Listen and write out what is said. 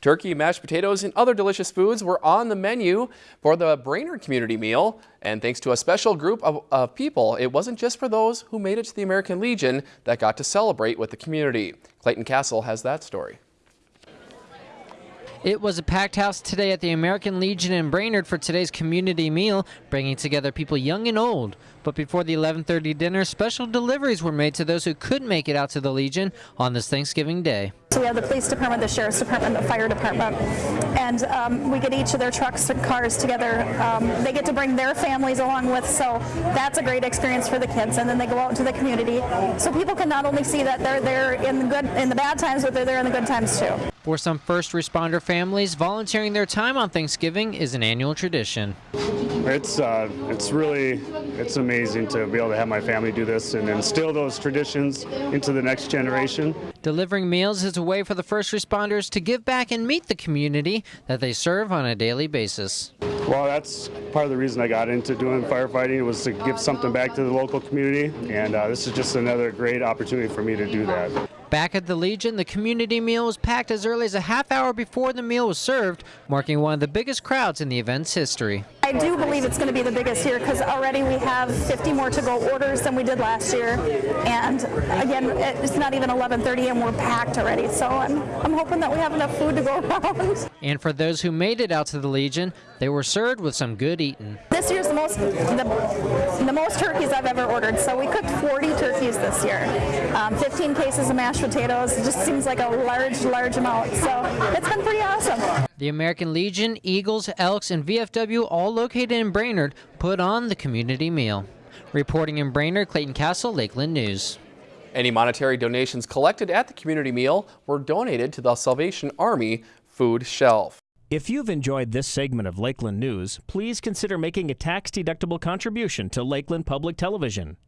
Turkey, mashed potatoes, and other delicious foods were on the menu for the Brainerd Community Meal. And thanks to a special group of, of, people, it wasn't just for those who made it to the American Legion that got to celebrate with the community. Clayton Castle has that story. It was a packed house today at the American Legion in Brainerd for today's community meal, bringing together people young and old. But before the 11:30 dinner, special deliveries were made to those who couldn't make it out to the Legion on this Thanksgiving Day. So we have the police department, the sheriff's department, the fire department, and um, we get each of their trucks and cars together. Um, they get to bring their families along with, so that's a great experience for the kids. And then they go out into the community, so people can not only see that they're there in the good, in the bad times, but they're there in the good times too. For some first responder families, volunteering their time on Thanksgiving is an annual tradition. It's uh, it's really it's amazing to be able to have my family do this and instill those traditions into the next generation. Delivering meals is a way for the first responders to give back and meet the community that they serve on a daily basis. Well, that's part of the reason I got into doing firefighting was to give something back to the local community, and uh, this is just another great opportunity for me to do that. Back at the Legion, the community meal was packed as early as a half hour before the meal was served, marking one of the biggest crowds in the event's history. I do believe it's going to be the biggest here because already we have 50 more to go orders than we did last year. And again, it's not even 11:30 and we're packed already. So I'm, I'm hoping that we have enough food to go around. And for those who made it out to the Legion, they were served with some good eating. This year's the most the, the most turkeys I've ever ordered. So we cooked 40 turkeys this year. Um, 15 cases of mashed potatoes. It just seems like a large, large amount. So it's been pretty awesome. The American Legion, Eagles, Elks, and VFW, all located in Brainerd, put on the community meal. Reporting in Brainerd, Clayton Castle, Lakeland News. Any monetary donations collected at the community meal were donated to the Salvation Army food shelf. If you've enjoyed this segment of Lakeland News, please consider making a tax-deductible contribution to Lakeland Public Television.